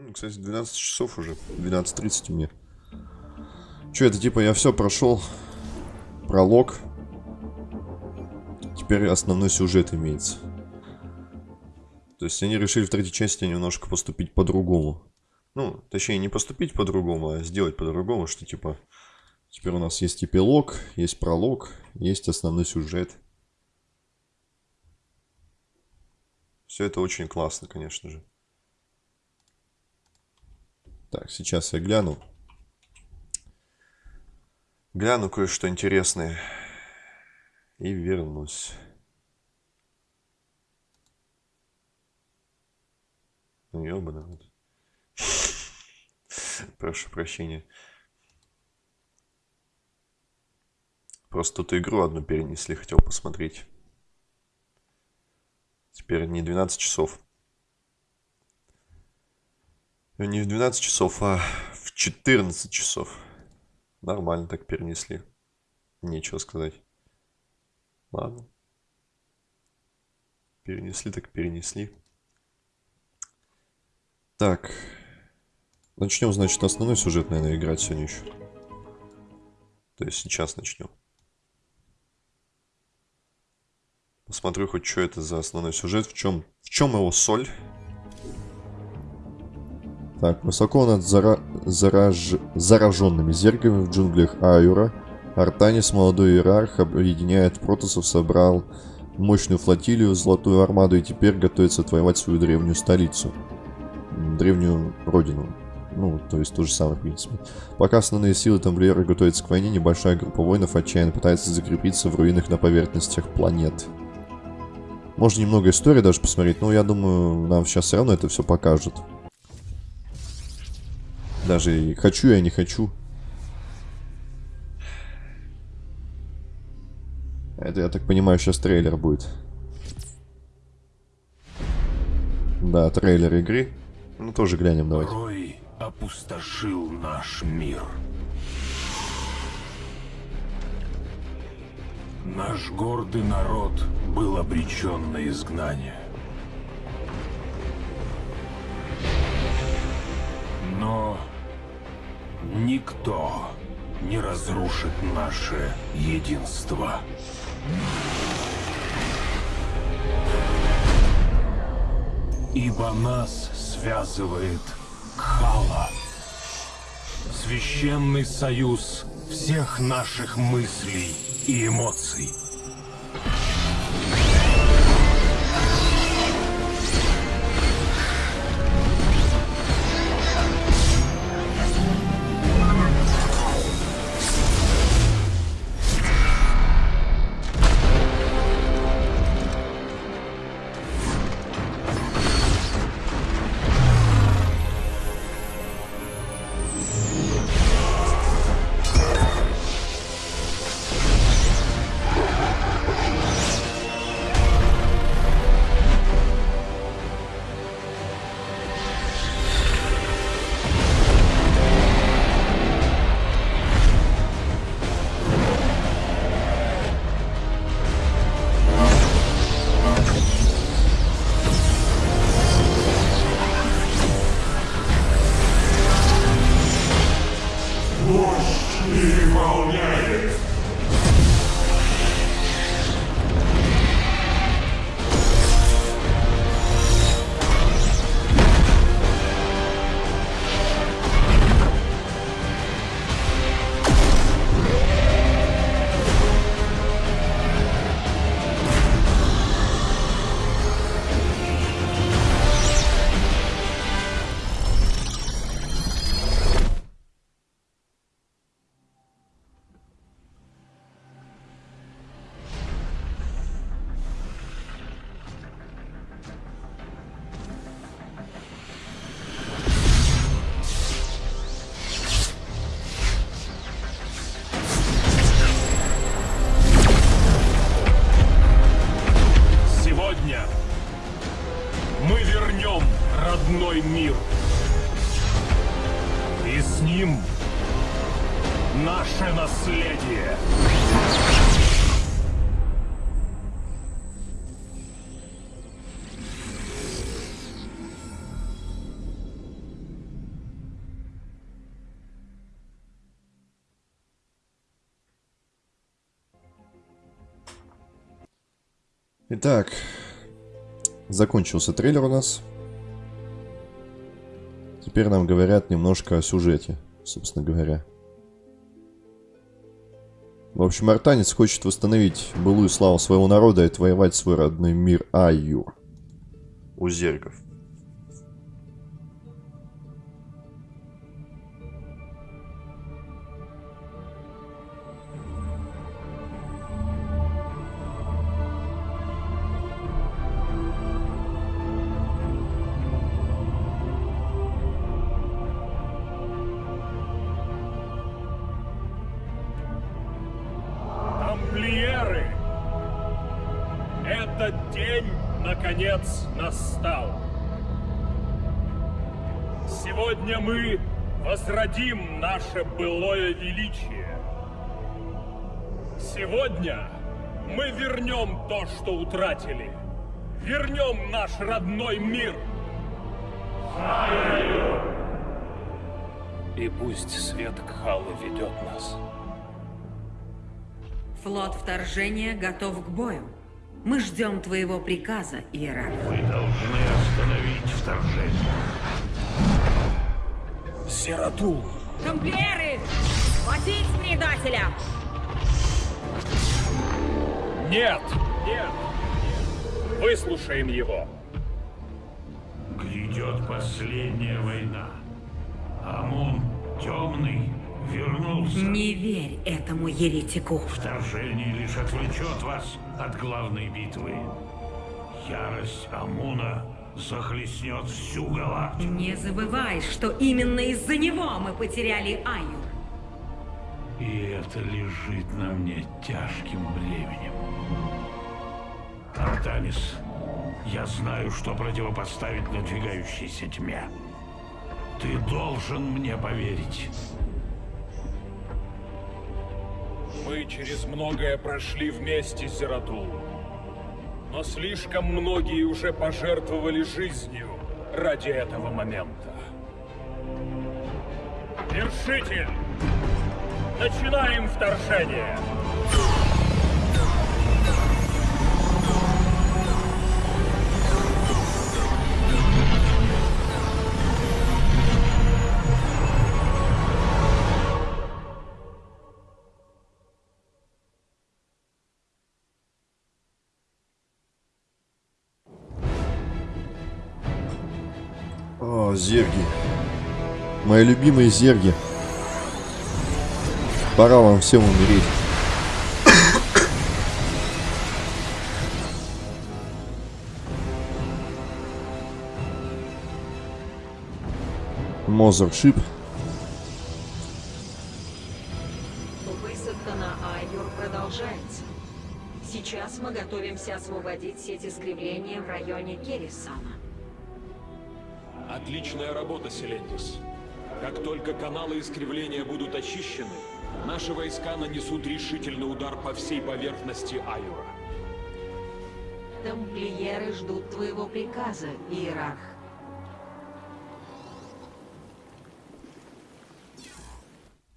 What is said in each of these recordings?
Ну, кстати, 12 часов уже. 12.30 мне. Че, это типа я все прошел. Пролог. Теперь основной сюжет имеется. То есть они решили в третьей части немножко поступить по-другому. Ну, точнее, не поступить по-другому, а сделать по-другому, что типа... Теперь у нас есть эпилог, есть пролог, есть основной сюжет. Все это очень классно, конечно же. Так, сейчас я гляну. Гляну кое-что интересное. И вернусь. Ну, ёбаный. Прошу прощения. Просто тут игру одну перенесли, хотел посмотреть. Теперь не 12 часов. Ну, не в 12 часов, а в 14 часов. Нормально так перенесли. Нечего сказать. Ладно. Перенесли так перенесли. Так. Начнем, значит, основной сюжет, наверное, играть сегодня еще. То есть сейчас начнем. Посмотрю хоть, что это за основной сюжет, в чем, в чем его соль. Так, высоко над зара... зараж... зараженными зергами в джунглях Аюра Артанис, молодой иерарх, объединяет протосов, собрал мощную флотилию, золотую армаду и теперь готовится отвоевать свою древнюю столицу. Древнюю родину. Ну, то есть то же самое, в принципе. Пока основные силы тамплиеры готовятся к войне, небольшая группа воинов отчаянно пытается закрепиться в руинах на поверхностях планет. Можно немного истории даже посмотреть, но я думаю, нам сейчас все равно это все покажут. Даже хочу я не хочу. Это, я так понимаю, сейчас трейлер будет. Да, трейлер игры. Ну, тоже глянем, давайте. Рой опустошил наш мир. Наш гордый народ был обречен на изгнание. Но никто не разрушит наше единство. Ибо нас связывает Кхала. Священный союз всех наших мыслей и эмоций. Итак, закончился трейлер у нас. Теперь нам говорят немножко о сюжете, собственно говоря. В общем, Артанец хочет восстановить былую славу своего народа и отвоевать свой родной мир Айюр. У зергов. Этот день, наконец, настал. Сегодня мы возродим наше былое величие. Сегодня мы вернем то, что утратили. Вернем наш родной мир. И пусть свет Кхалы ведет нас. Флот вторжения готов к бою. Мы ждем твоего приказа, Иерарх. Вы должны остановить вторжение. Сиратул! Тамплиеры! Хватить предателя! Нет! Нет! Выслушаем его. Грядет последняя война. Амун темный вернулся. Не верь этому еретику. Вторжение лишь отвлечет вас от главной битвы. Ярость Амуна захлестнет всю галактику. Не забывай, что именно из-за него мы потеряли Аю. И это лежит на мне тяжким бременем. Артанис, я знаю, что противопоставить надвигающейся тьме. Ты должен мне поверить. Мы через многое прошли вместе, Зератул. Но слишком многие уже пожертвовали жизнью ради этого момента. Вершитель! Начинаем вторжение! Зерги. Мои любимые зерги. Пора вам всем умереть. Мозершип. Высадка на Айор продолжается. Сейчас мы готовимся освободить сеть искривления в районе Керрисана. Отличная работа, Селендис. Как только каналы искривления будут очищены, наши войска нанесут решительный удар по всей поверхности Айура. Тамплиеры ждут твоего приказа, Иерарх.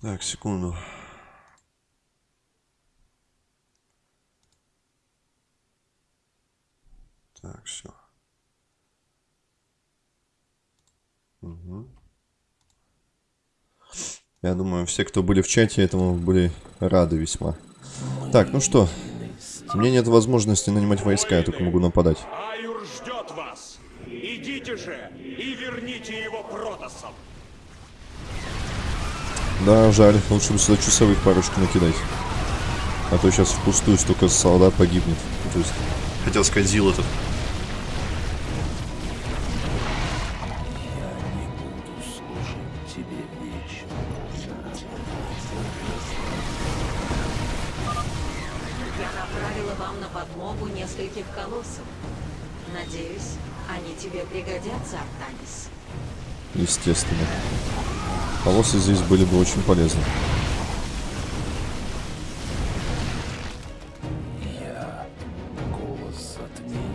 Так, секунду. Так, все. Я думаю, все, кто были в чате, этому были рады весьма. Так, ну что. Мне нет возможности нанимать войска, я только могу нападать. Айур ждет вас! Идите же и верните его Протосом! Да, жаль. Лучше бы сюда часовых парочку накидать. А то сейчас впустую столько солдат погибнет. То есть, хотел сказать, Зил этот. Полосы здесь были бы очень полезны. Голос затмения.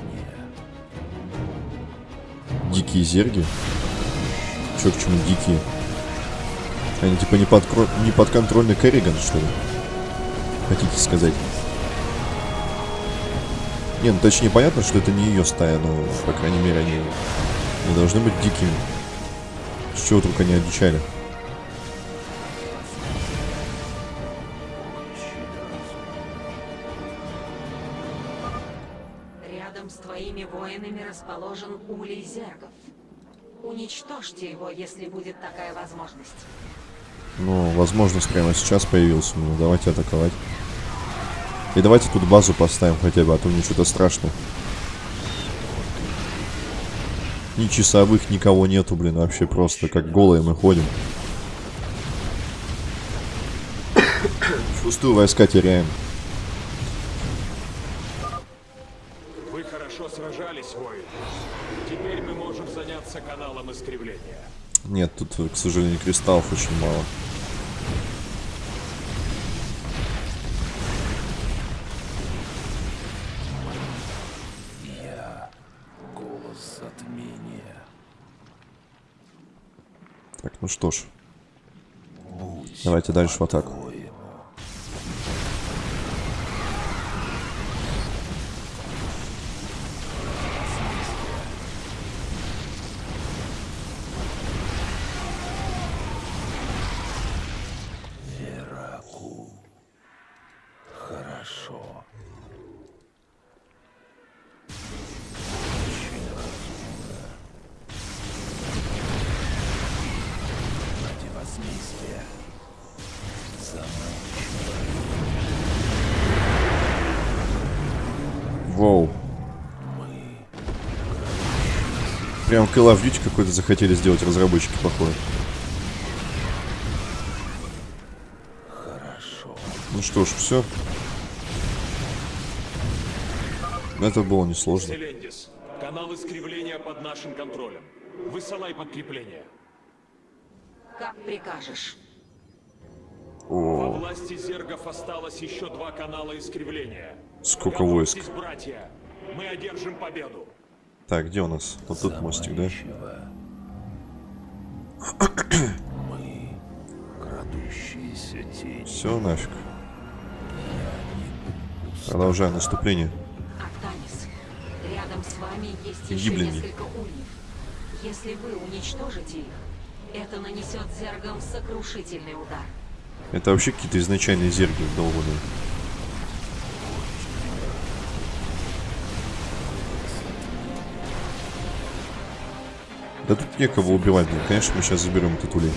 Дикие зерги? Чё, к чему дикие? Они типа не, подкро... не подконтрольный Керриган, что ли? Хотите сказать? Не, ну точнее понятно, что это не ее стая, но, по крайней мере, они не должны быть дикими. С чего только они одичали? Рядом с твоими воинами расположен улей зергов. Уничтожьте его, если будет такая возможность. Ну, возможность прямо сейчас появилась у меня. Давайте атаковать. И давайте тут базу поставим хотя бы, а то мне что-то страшно. Ни часовых, никого нету, блин, вообще просто как голые мы ходим. Пустую войска теряем. Хорошо сражались, воин. Теперь мы можем заняться каналом искривления. Нет, тут, к сожалению, кристаллов очень мало. Голос затмения. Так, ну что ж. Давайте дальше в атаку. Прям Call of Duty какой-то захотели сделать разработчики, походу. Хорошо. Ну что ж, все. Это было несложно. Селендис, канал искривления под нашим контролем. Высылай подкрепление. Как прикажешь. Во О, власти зергов осталось еще два канала искривления. сколько войск. Братья. Мы одержим победу. Так, где у нас? Вот тут мостик, да? Мы крадущиеся тени. Все, нафиг. Продолжаем наступление. Актанис, рядом с вами есть еще Гибляне. несколько ульев. Если вы уничтожите их, это нанесет зергам сокрушительный удар. Это вообще какие-то изначальные зерги долбаные. Да тут некого убивать, блин. Конечно, мы сейчас заберем этот улей.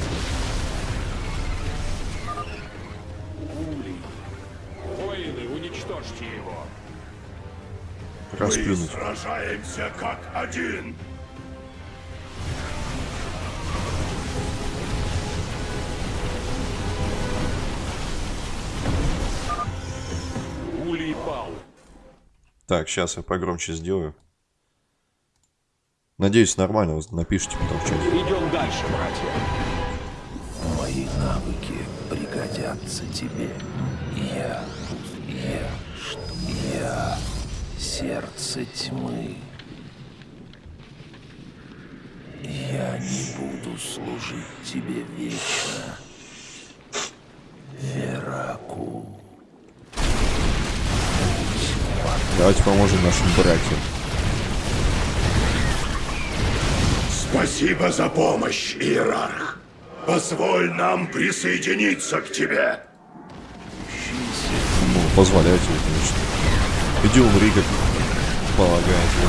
Расплюнуть. сражаемся как один. Улей пал. Так, сейчас я погромче сделаю. Надеюсь, нормально вы напишите потом в чате. Идем дальше, братья. Мои навыки пригодятся тебе. Я, я, что я, сердце тьмы. Я не буду служить тебе вечно. Вераку. Давайте поможем нашим братьям. Спасибо за помощь, Иерарх. Позволь нам присоединиться к тебе. Ну, позволяйте, конечно. Иди умри, как полагается.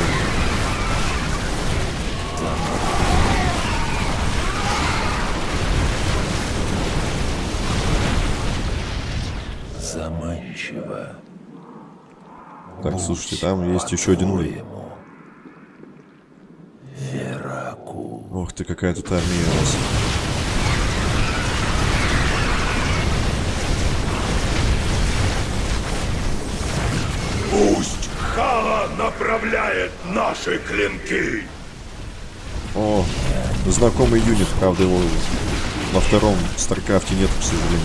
Заманчиво. Так, слушайте, там есть еще один улей. Ох ты, какая тут армия у нас. Пусть Хала направляет наши клинки. О, знакомый юнит, правда, его во втором Старкрафте нет, к сожалению.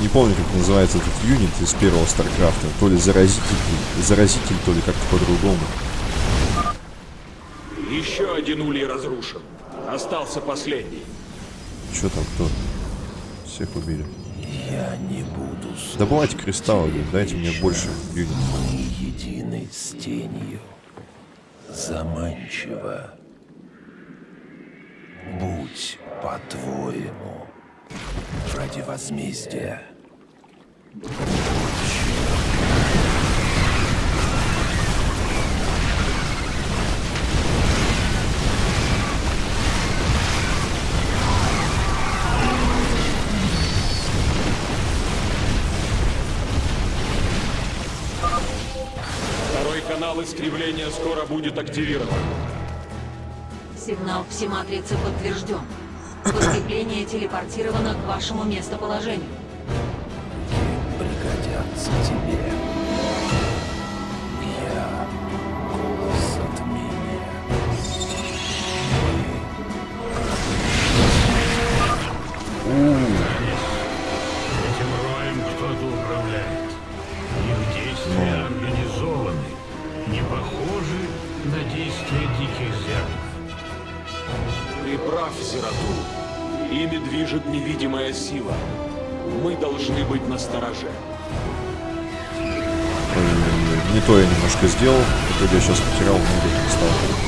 Не помню, как называется этот юнит из первого Старкрафта. То ли заразитель, заразитель, то ли как-то по-другому. Еще один улей разрушен. Остался последний. Что там, кто? Всех убили. Я не буду Добывайте кристаллы, дайте мне больше юнитов. Мы едины с тенью. Заманчиво. Будь по-твоему. Ради возмездия. Второй канал искривления скоро будет активирован. Сигнал псиматрицы подтвержден. Подкрепление телепортировано к вашему местоположению. Пригодятся тебе. Ими движет невидимая сила. Мы должны быть настороже. Ой, Не то я немножко сделал, в итоге я сейчас потерял много кристаллов.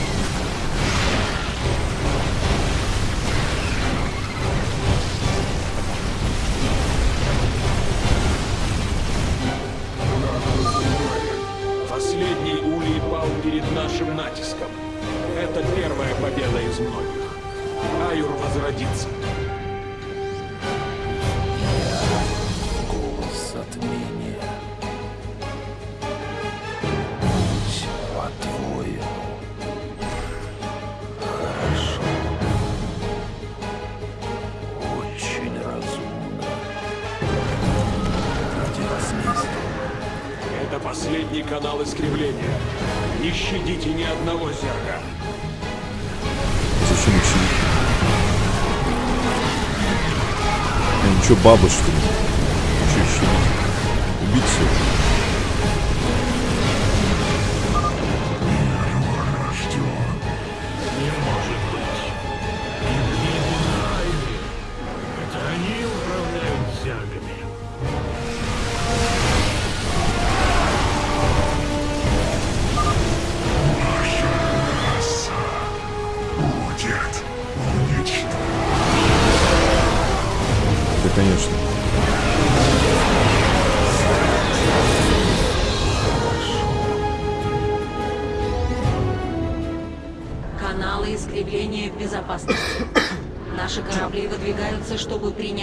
Канал искривления. Не щадите ни одного зерга. Зачем щадить? Я ничего, баба что ли? Че щадить? Убить всех?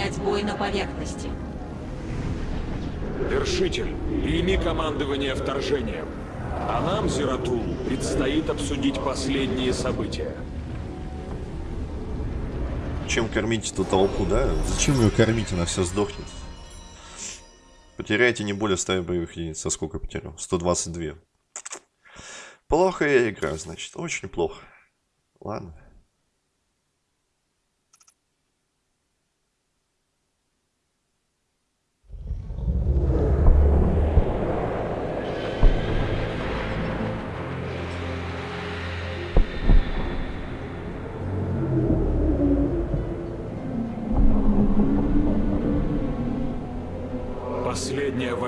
Принять бой на поверхности. Вершитель, прими командование вторжением. А нам, Зератул, предстоит обсудить последние события. Чем кормить эту толпу, да? Зачем ее кормить, она все сдохнет. Потеряете не более 100 боевых единиц. А сколько потерял? 122. Плохо я играю, значит. Очень плохо. Ладно.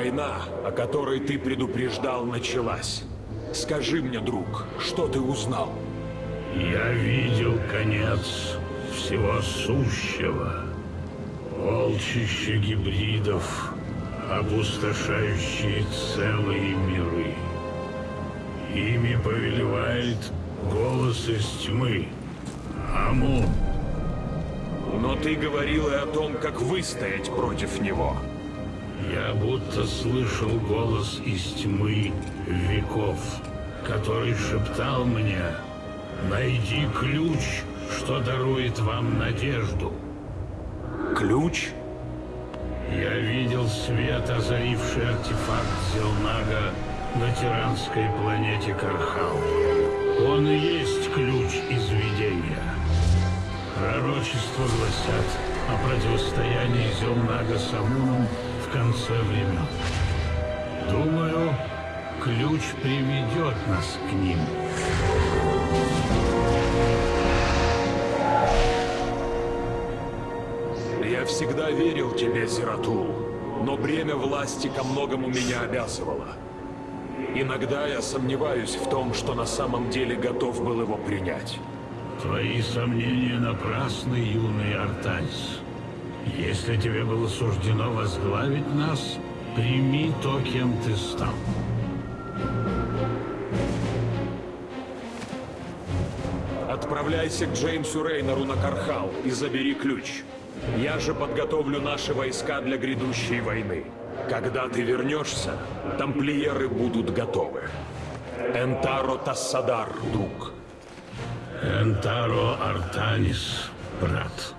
Война, о которой ты предупреждал, началась. Скажи мне, друг, что ты узнал? Я видел конец всего сущего. Волчище гибридов, опустошающие целые миры. Ими повелевает голос из тьмы. Амун. Но ты говорил и о том, как выстоять против него. Я будто слышал голос из тьмы веков, который шептал мне «Найди ключ, что дарует вам надежду». Ключ? Я видел свет, озаривший артефакт Зелнага на тиранской планете Кархал. Он и есть ключ из видения. Пророчества гласят о противостоянии Зелнага с Амуном конце времен. Думаю, ключ приведет нас к ним. Я всегда верил тебе, Зератул, но бремя власти ко многому меня обязывало. Иногда я сомневаюсь в том, что на самом деле готов был его принять. Твои сомнения напрасны, юный Артанис. Если тебе было суждено возглавить нас, прими то, кем ты стал. Отправляйся к Джеймсу Рейнору на Кархал и забери ключ. Я же подготовлю наши войска для грядущей войны. Когда ты вернешься, тамплиеры будут готовы. Энтаро Тассадар, друг. Энтаро Артанис, брат.